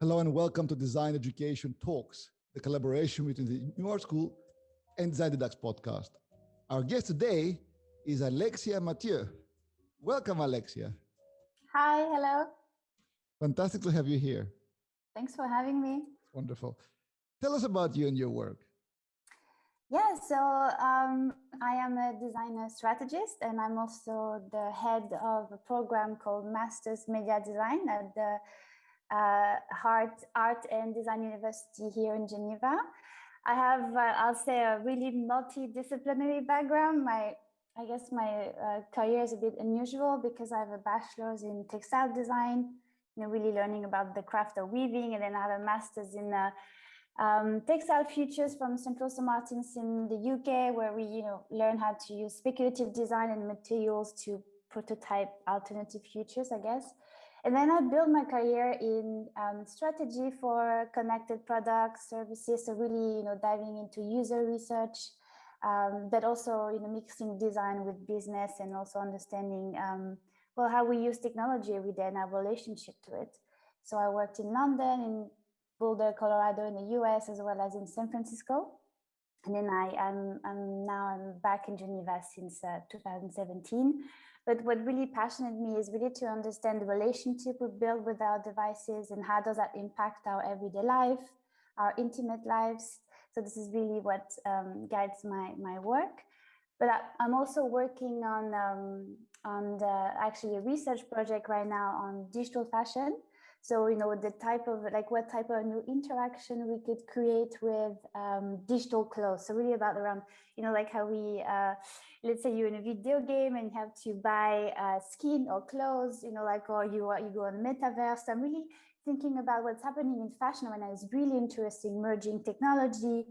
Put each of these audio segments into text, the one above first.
Hello and welcome to Design Education Talks, the collaboration between the New Art School and Design Deducts podcast. Our guest today is Alexia Mathieu. Welcome, Alexia. Hi, hello. Fantastic to have you here. Thanks for having me. Wonderful. Tell us about you and your work. Yeah, so um, I am a designer strategist and I'm also the head of a program called Masters Media Design at the uh, Art, Art and Design University here in Geneva. I have, uh, I'll say, a really multidisciplinary background. My, I guess my uh, career is a bit unusual because I have a bachelor's in textile design, you know, really learning about the craft of weaving, and then I have a master's in uh, um, textile futures from Central St. Martins in the UK, where we you know learn how to use speculative design and materials to prototype alternative futures, I guess. And then I built my career in um, strategy for connected products, services, so really you know diving into user research, um, but also you know mixing design with business and also understanding um, well how we use technology day and our relationship to it. So I worked in London, in Boulder, Colorado in the US, as well as in San Francisco. And then I am now I'm back in Geneva since uh, 2017. But what really passionate me is really to understand the relationship we build with our devices and how does that impact our everyday life, our intimate lives. So this is really what um, guides my, my work. But I, am also working on, um, on the, actually a research project right now on digital fashion. So, you know, the type of like what type of new interaction we could create with um, digital clothes. So really about around, you know, like how we, uh, let's say you're in a video game and you have to buy uh, skin or clothes, you know, like, or you, are, you go on metaverse. I'm really thinking about what's happening in fashion when it's really interesting, merging technology,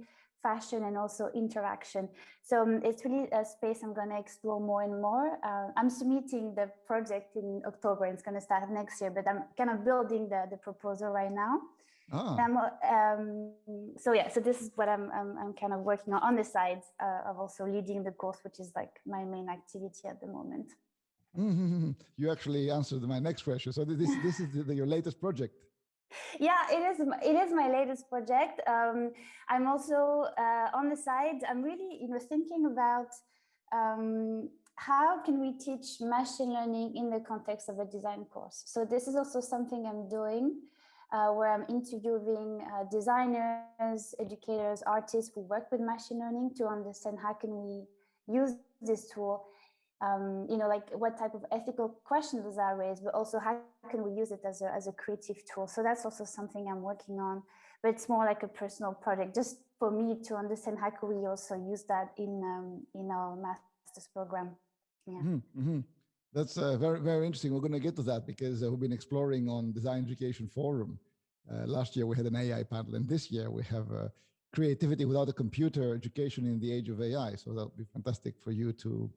fashion and also interaction. So um, it's really a space I'm going to explore more and more. Uh, I'm submitting the project in October. It's going to start next year, but I'm kind of building the, the proposal right now. Oh. Um, so yeah, so this is what I'm, I'm, I'm, kind of working on on the side uh, of also leading the course, which is like my main activity at the moment. Mm -hmm. You actually answered my next question. So this, this is the, the, your latest project yeah it is it is my latest project. Um, i'm also uh, on the side i'm really you know thinking about um, how can we teach machine learning in the context of a design course? So this is also something i'm doing uh, where i'm interviewing uh, designers educators artists who work with machine learning to understand how can we use this tool um, you know, like what type of ethical questions are raised, but also how can we use it as a, as a creative tool? So that's also something I'm working on, but it's more like a personal project, just for me to understand how can we also use that in, um, in our master's program. Yeah. Mm -hmm. That's uh, very, very interesting. We're going to get to that because uh, we've been exploring on Design Education Forum. Uh, last year we had an AI panel and this year we have uh, creativity without a computer education in the age of AI. So that'll be fantastic for you to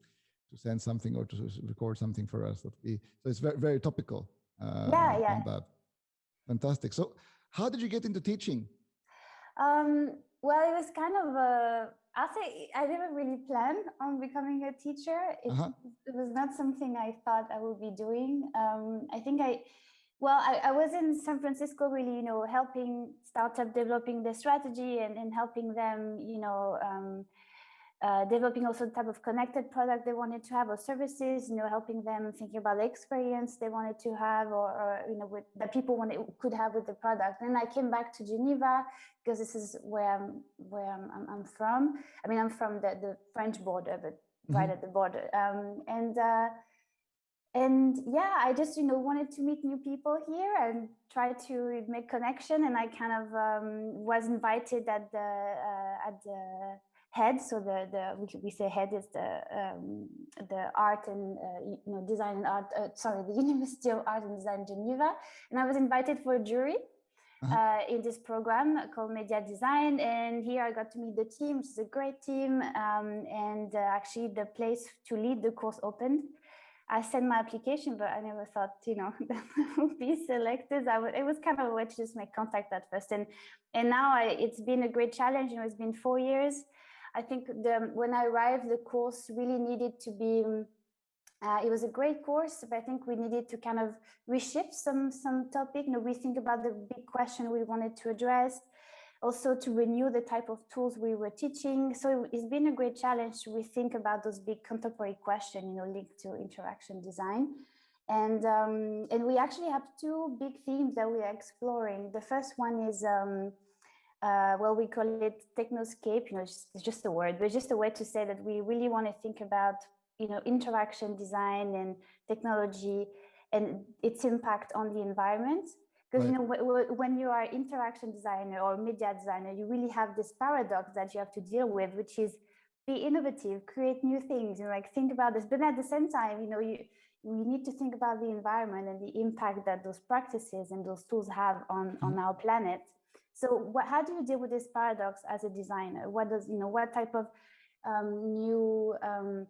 to send something or to record something for us. That we so it's very very topical. Uh, yeah, yeah. On that. Fantastic. So, how did you get into teaching? Um, well, it was kind of a. I say I didn't really plan on becoming a teacher. It, uh -huh. it was not something I thought I would be doing. Um, I think I well, I, I, was in San Francisco really, you know, helping startup developing the strategy and, and helping them, you know, um, uh, developing also the type of connected product they wanted to have or services, you know, helping them thinking about the experience they wanted to have or, or you know, with, that people wanted, could have with the product. And I came back to Geneva because this is where I'm, where I'm, I'm, I'm from. I mean, I'm from the, the French border, but mm -hmm. right at the border. Um, and, uh, and yeah, I just, you know, wanted to meet new people here and try to make connection. And I kind of um, was invited at the, uh, at the, head. So the the we, say head is the um, the art and uh, you know design and art. Uh, sorry, the University of Art and Design Geneva, and I was invited for a jury. Uh -huh. uh, in this program called Media Design. And here I got to meet the team, which is a great team. Um, and uh, actually the place to lead the course opened. I sent my application, but I never thought, you know, that I would be selected. I would, it was kind of a way to just make contact at first. And, and now I, it's been a great challenge. You know, it's been four years. I think the, when I arrived, the course really needed to be um, Uh, it was a great course, but I think we needed to kind of reshift some some topic, you know, rethink about the big question we wanted to address, also to renew the type of tools we were teaching. So it's been a great challenge to rethink about those big contemporary questions, you know, linked to interaction design. And, um, and we actually have two big themes that we are exploring. The first one is, um, uh, well, we call it technoscape, you know, it's just a word, but just a way to say that we really want to think about, you know, interaction design and technology and its impact on the environment. Because, right. you know, when you are interaction designer or media designer, you really have this paradox that you have to deal with, which is be innovative, create new things, you know, like think about this. But at the same time, you know, you, we need to think about the environment and the impact that those practices and those tools have on, mm -hmm. on our planet. So what, how do you deal with this paradox as a designer? What does, you know, what type of um, new um,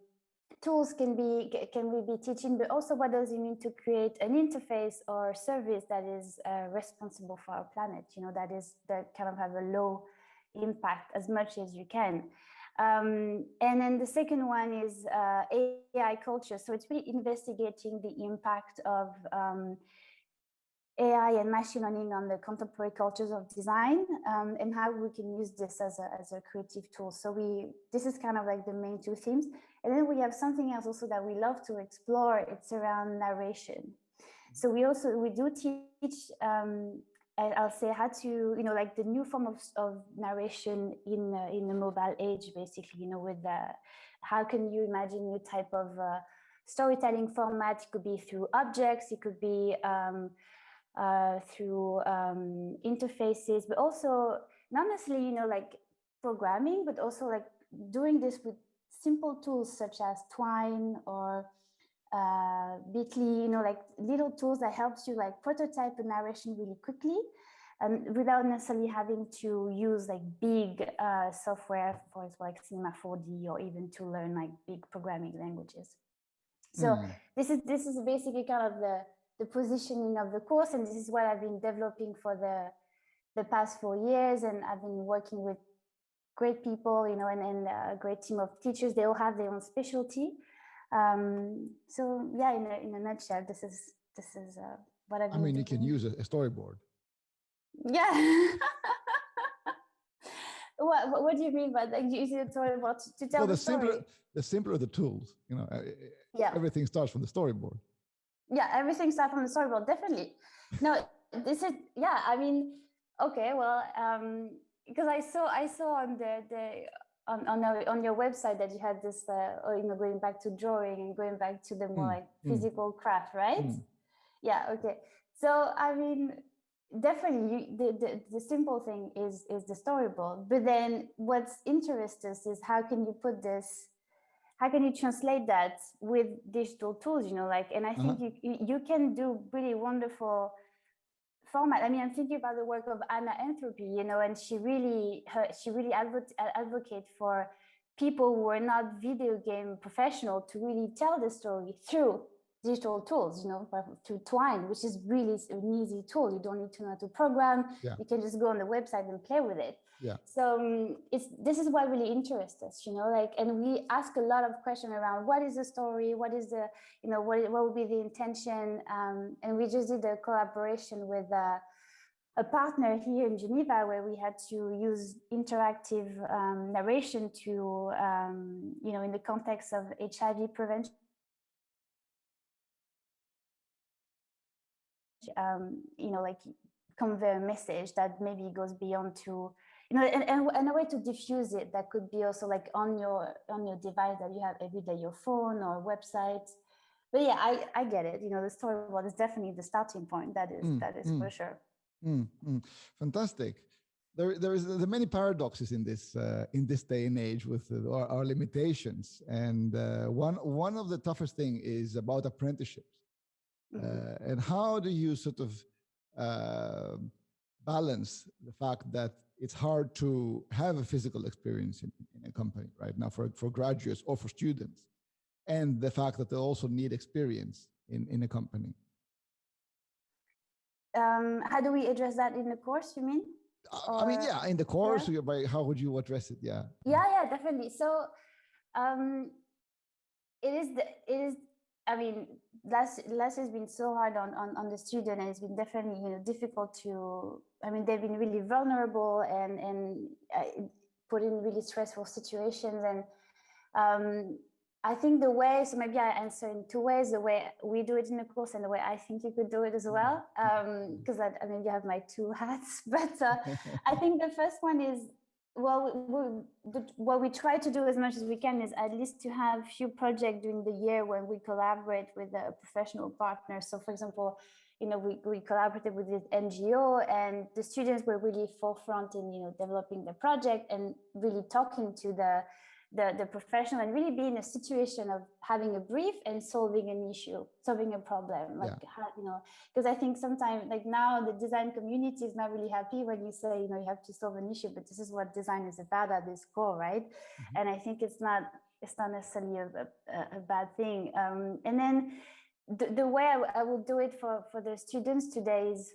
tools can be can we be teaching, but also what does it mean to create an interface or service that is uh, responsible for our planet, you know, that is that kind of have a low impact as much as you can. Um, and then the second one is uh, AI culture. So it's really investigating the impact of um, AI and machine learning on the contemporary cultures of design um, and how we can use this as a, as a creative tool. So we, this is kind of like the main two themes. And then we have something else also that we love to explore. It's around narration. So we also, we do teach um, I'll say how to, you know, like the new form of, of narration in uh, in the mobile age, basically, you know, with the, how can you imagine new type of uh, storytelling format? It could be through objects, it could be um, through um, interfaces, but also not necessarily, you know, like programming, but also like doing this with simple tools such as Twine or uh, Bitsy, you know, like little tools that helps you like prototype a narration really quickly and without necessarily having to use like big uh, software for example, like Cinema 4D or even to learn like big programming languages. So mm. this is this is basically kind of the the positioning of the course, and this is what I've been developing for the the past four years, and I've been working with great people, you know, and, and a great team of teachers. They all have their own specialty, um, so yeah, in a, in a nutshell, this is this is uh, what I've. I mean, you can use a, storyboard. Yeah. what What do you mean by that? Using a storyboard to tell well, the, the simpler the simpler the tools, you know. Yeah. Everything starts from the storyboard. Yeah, everything starts from the storyboard. Definitely. No, this is yeah. I mean, okay, well, um, because I saw I saw on the the on on, on your website that you had this uh, or, you know going back to drawing and going back to the more mm. like hmm. physical mm. craft right mm. yeah okay so i mean definitely you, the, the the simple thing is is the storyboard but then what's interesting is how can you put this how can you translate that with digital tools you know like and i think uh -huh. you you can do really wonderful format. I mean, I'm thinking about the work of Anna Anthropy, you know, and she really, her, she really advocate, advocate for people who are not video game professional to really tell the story through digital tools, you know, through Twine, which is really an easy tool. You don't need to know how to program. Yeah. You can just go on the website and play with it. Yeah. So um, it's this is what really interests us, you know, like, and we ask a lot of questions around what is the story, what is the, you know, what what would be the intention, um, and we just did a collaboration with. Uh, a partner here in Geneva where we had to use interactive um, narration to, um, you know, in the context of HIV prevention um, you know, like convey a message that maybe goes beyond to, you know, and, and, and, a way to diffuse it that could be also like on your on your device that you have every day, your phone or website. But yeah, I, I get it. You know, the storyboard is definitely the starting point. That is mm, that is mm, for sure. Mm, mm. fantastic. There, there is there are many paradoxes in this uh, in this day and age with our, our, limitations, and uh, one one of the toughest thing is about apprenticeships Mm-hmm. Uh, and how do you sort of uh, balance the fact that it's hard to have a physical experience in, in, a company right now for, for graduates or for students, and the fact that they also need experience in, in a company? Um, how do we address that in the course, you mean? Or, I mean, yeah, in the course, yeah. by how would you address it? Yeah. Yeah, yeah, definitely. So, um, it is the it is I mean, last last has been so hard on, on on the student, and it's been definitely you know difficult to. I mean, they've been really vulnerable and and uh, put in really stressful situations, and um, I think the way. So maybe I answer in two ways: the way we do it in the course, and the way I think you could do it as well. Because mm-hmm. um, I, I you have my two hats, but uh, I think the first one is well, we, what we try to do as much as we can is at least to have few projects during the year when we collaborate with a professional partner. So for example, you know, we, we collaborated with this NGO and the students were really forefront in, you know, developing the project and really talking to the the, the professional and really be in a situation of having a brief and solving an issue, solving a problem. Like, yeah. how, you know, because I think sometimes like now the design community is not really happy when you say, you know, you have to solve an issue, but this is what design is about at its core, right? Mm -hmm. And I think it's not, it's not necessarily a, a, a bad thing. Um, and then the, the way I, I will do it for, for the students today is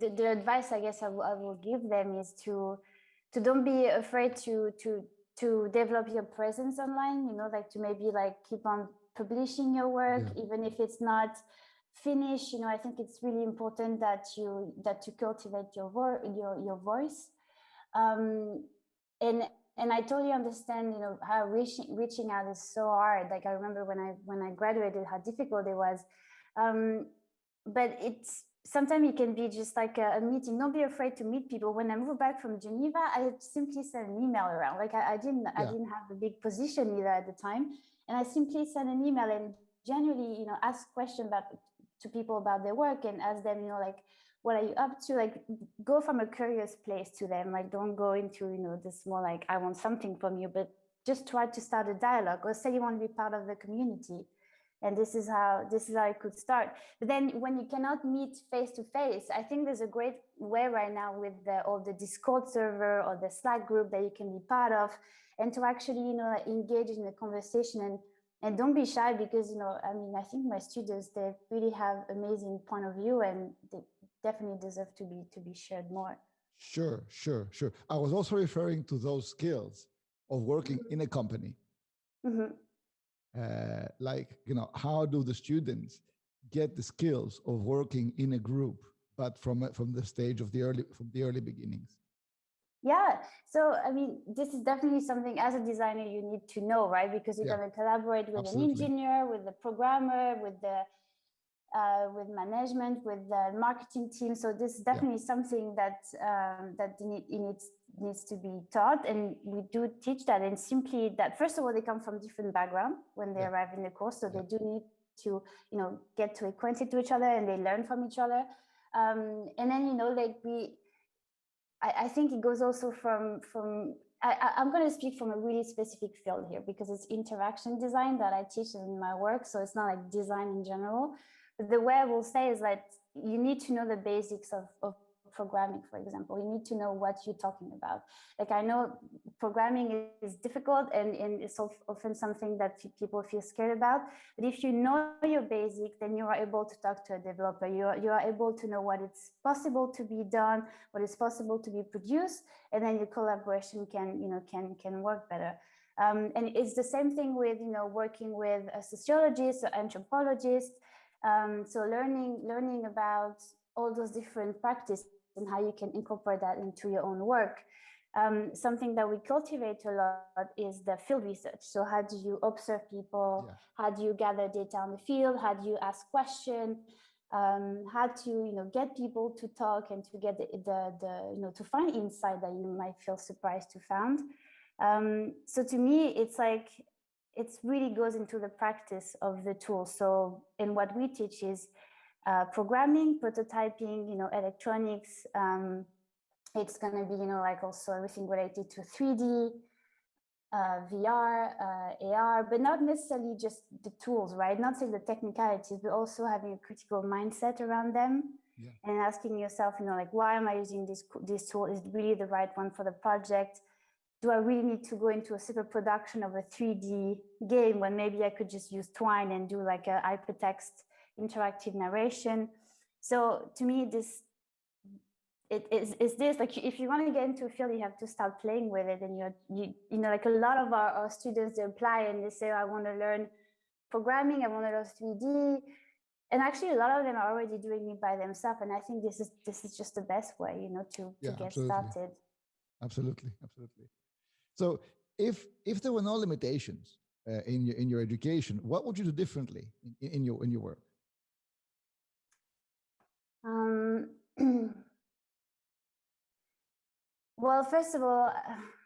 the, the advice I guess I, I will give them is to, to don't be afraid to, to, to develop your presence online, you know, like to maybe like keep on publishing your work, yeah. even if it's not finished, you know, I think it's really important that you, that to cultivate your, vo your, your voice. Um, and, and I totally understand, you know, how reaching, reaching out is so hard. Like I remember when I, when I graduated, how difficult it was. Um, but it's, sometimes it can be just like a, a, meeting. Don't be afraid to meet people. When I moved back from Geneva, I simply sent an email around. Like I, I didn't, yeah. I didn't have a big position either at the time, and I simply sent an email and generally, you know, ask questions about to people about their work and ask them, you know, like what are you up to? Like go from a curious place to them. Like don't go into, you know, this more like I want something from you, but just try to start a dialogue or say you want to be part of the community and this is how this is how it could start. But then when you cannot meet face to face i think there's a great way right now with the all the discord server or the slack group that you can be part of and to actually you know engage in the conversation and and don't be shy because you know i mean i think my students they really have amazing point of view and they definitely deserve to be to be shared more. Sure sure sure. I was also referring to those skills of working mm -hmm. in a company. Mm -hmm uh, like, you know, how do the students get the skills of working in a group, but from, from the stage of the early, from the early beginnings? Yeah, so I mean, this is definitely something as a designer you need to know, right? Because you're yeah. going to collaborate with Absolutely. an engineer, with the programmer, with the uh, with management, with the marketing team. So this is definitely yeah. something that um, that it needs needs to be taught, and we do teach that. And simply that, first of all, they come from different background when they yeah. arrive in the course, so yeah. they do need to you know get to acquainted to each other, and they learn from each other. Um, and then you know, like we, I, I think it goes also from from I, am going to speak from a really specific field here because it's interaction design that I teach in my work. So it's not like design in general the way I will say is that you need to know the basics of, of programming, for example. You need to know what you're talking about. Like I know programming is difficult and, and it's often something that people feel scared about. But if you know your basic, then you are able to talk to a developer. You are, you are able to know what is possible to be done, what is possible to be produced, and then your collaboration can, you know, can, can work better. Um, and it's the same thing with, you know, working with a sociologist or anthropologist. Um, so learning, learning about all those different practices and how you can incorporate that into your own work. Um, something that we cultivate a lot is the field research. So how do you observe people? Yeah. How do you gather data on the field? How do you ask questions? Um, how to you know get people to talk and to get the, the, the you know to find insight that you might feel surprised to find. Um, so to me, it's like it really goes into the practice of the tool. So, in what we teach is uh, programming, prototyping, you know, electronics. Um, it's going to be, you know, like also everything related to 3D, uh, VR, uh, AR, but not necessarily just the tools, right? Not saying the technicalities, but also having a critical mindset around them yeah. and asking yourself, you know, like, why am I using this, this tool? Is really the right one for the project? do I really need to go into a super production of a 3D game when maybe I could just use Twine and do like a hypertext interactive narration? So to me, this it is is this like if you want to get into a field, you have to start playing with it, and you're you you know like a lot of our, our students they apply and they say I want to learn programming, I want to learn 3D. And actually, a lot of them are already doing it by themselves. And I think this is this is just the best way, you know, to, yeah, to get absolutely. started. Absolutely, absolutely. So if if there were no limitations uh, in your in your education, what would you do differently in, in your in your work? Um, well, first of all,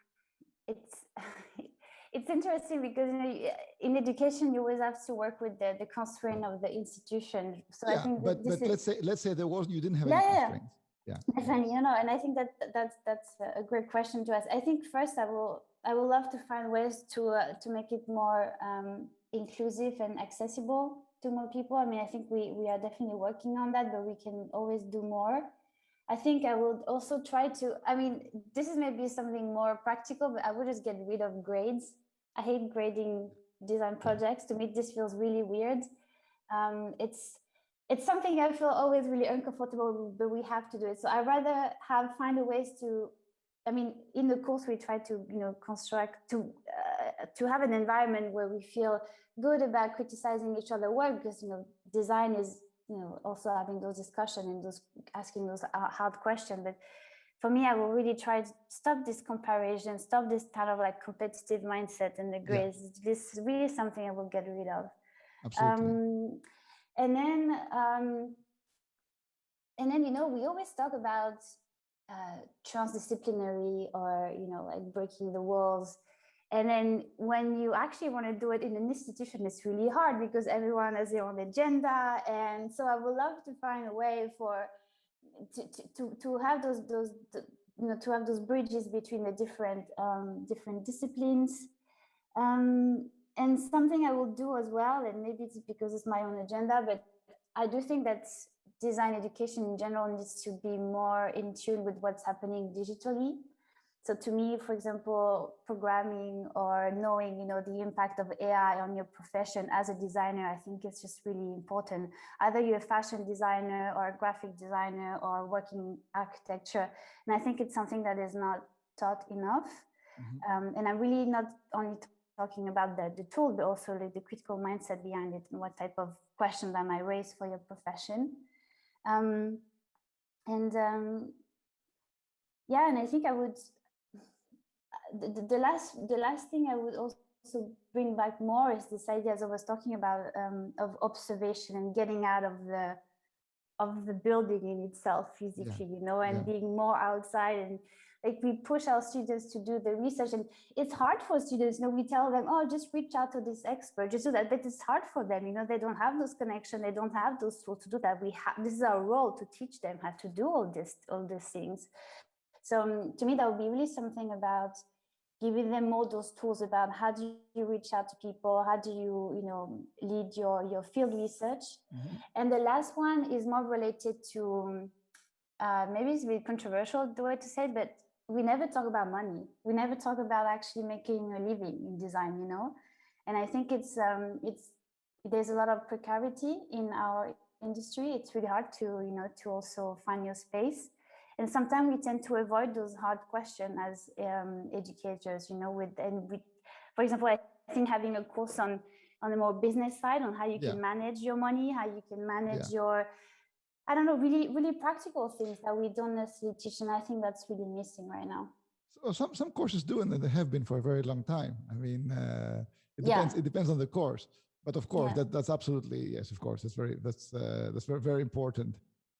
it's it's interesting because know in education you always have to work with the, the constraint of the institution. So yeah, I think but, but let's say let's say there was you didn't have yeah, any constraints. Yeah. Definitely, you know, and I think that that's that's a great question to ask. I think first I will I would love to find ways to uh, to make it more um, inclusive and accessible to more people. I mean, I think we we are definitely working on that, but we can always do more. I think I would also try to. I mean, this is maybe something more practical, but I would just get rid of grades. I hate grading design projects. To me, this feels really weird. Um, it's it's something I feel always really uncomfortable with, but we have to do it. So I rather have find a ways to. I mean, in the course, we try to you know construct to uh, to have an environment where we feel good about criticizing each other work because you know design is you know also having those discussion and those asking those hard questions. But for me, I will really try to stop this comparison, stop this kind of like competitive mindset and the grades. Yeah. This is really something I will get rid of. Absolutely. Um, and then, um, and then, you know, we always talk about uh, transdisciplinary or, you know, like breaking the walls. And then when you actually want to do it in an institution, it's really hard because everyone has their own agenda. And so I would love to find a way for to, to, to have those, those, you know, to have those bridges between the different, um, different disciplines. Um, and something I will do as well, and maybe it's because it's my own agenda, but I do think that design education in general needs to be more in tune with what's happening digitally. So to me, for example, programming or knowing, you know, the impact of AI on your profession as a designer, I think it's just really important. Either you're a fashion designer or a graphic designer or working architecture. And I think it's something that is not taught enough. Mm -hmm. um, and I'm really not only talking about the, the tool, but also like the critical mindset behind it and what type of questions I might raise for your profession. Um, and um, yeah, and I think I would the, the, last the last thing I would also bring back more is this idea as I was talking about um, of observation and getting out of the of the building in itself physically, yeah. you know, and yeah. being more outside and like we push our students to do the research and it's hard for students you know we tell them oh just reach out to this expert just do that but it's hard for them you know they don't have those connections they don't have those tools to do that we have this is our role to teach them how to do all this all these things so um, to me that would be really something about giving them more those tools about how do you reach out to people, how do you, you know, lead your, your field research. Mm -hmm. And the last one is more related to, uh, maybe it's a bit controversial the way to say it, but we never talk about money. We never talk about actually making a living in design, you know? And I think it's, um, it's, there's a lot of precarity in our industry. It's really hard to, you know, to also find your space. And sometimes we tend to avoid those hard questions as um, educators, you know, with, and with, for example, I think having a course on, on the more business side on how you yeah. can manage your money, how you can manage yeah. your, I don't know, really, really practical things that we don't necessarily teach. And I think that's really missing right now. So some, some courses do, and they have been for a very long time. I mean, uh, it depends, yeah. it depends on the course, but of course that, that's absolutely, yes, of course, that's very, that's, uh, that's very, very important.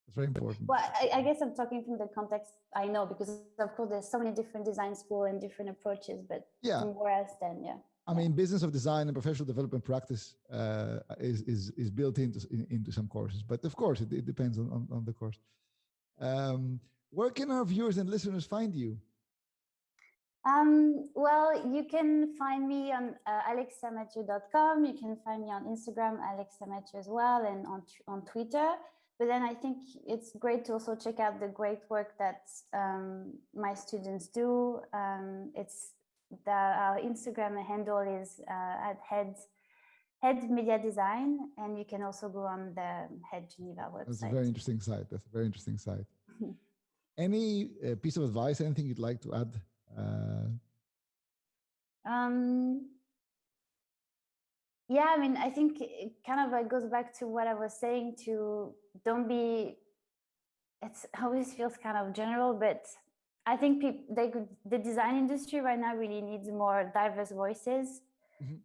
It's very important. Well, I, I, guess I'm talking from the context I know because of course there's so many different design school and different approaches, but yeah. where I stand, yeah. I mean, business of design and professional development practice uh, is, is, is built into, in, into some courses, but of course it, it depends on, on, on, the course. Um, where can our viewers and listeners find you? Um, well, you can find me on uh. You can find me on Instagram, alexamathieu as well, and on, on Twitter. But then I think it's great to also check out the great work that um, my students do. Um, it's the our Instagram handle is uh, at head head media design, and you can also go on the Head Geneva website. That's a very interesting site. That's a very interesting site. Any uh, piece of advice? Anything you'd like to add? Uh... Um, yeah, I mean, I think it kind of like goes back to what I was saying to don't be, it's always feels kind of general, but I think people, they could, the design industry right now really needs more diverse voices. Mm -hmm.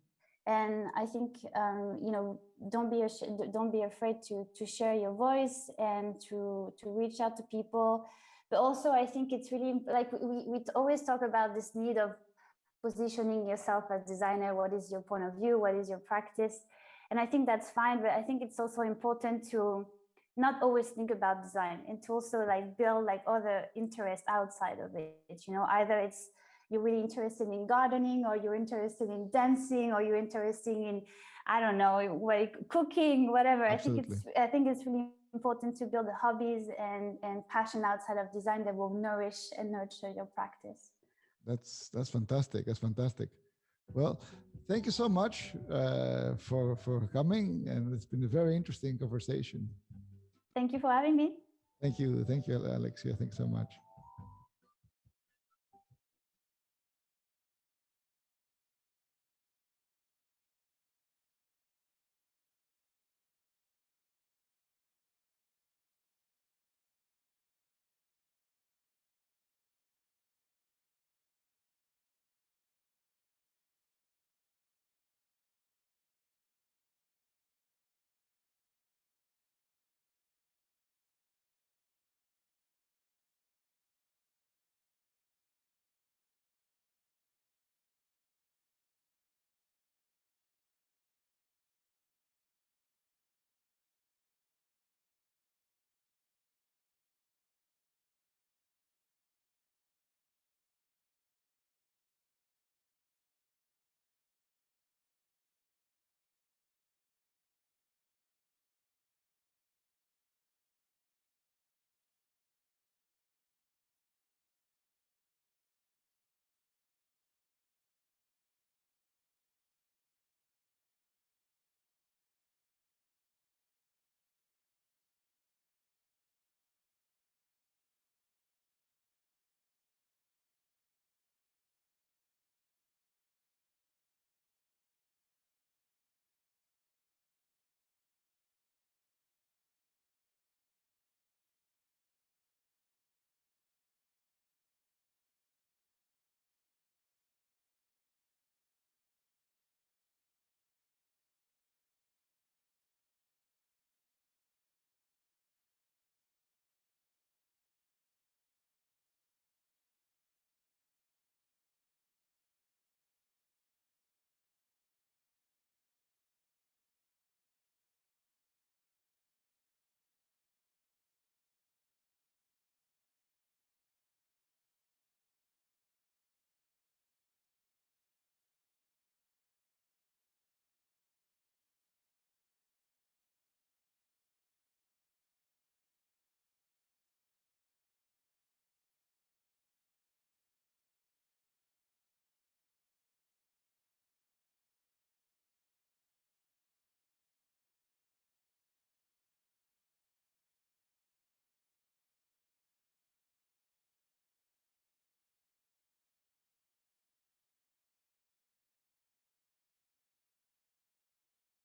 And I think, um, you know, don't be, don't be afraid to, to share your voice and to, to reach out to people. But also I think it's really like we, we always talk about this need of positioning yourself as designer what is your point of view what is your practice? And i think that's fine but i think it's also important to not always think about design and to also like build like other interests outside of it you know? Either it's you're really interested in gardening or you're interested in dancing or you're interested in i don't know like cooking whatever. Absolutely. i think it's i think it's really important to build the hobbies and and passion outside of design that will nourish and nurture your practice that's that's fantastic. That's fantastic. Well, thank you so much uh, for for coming, and it's been a very interesting conversation. Thank you for having me. Thank you, thank you, Alexia. Thanks so much.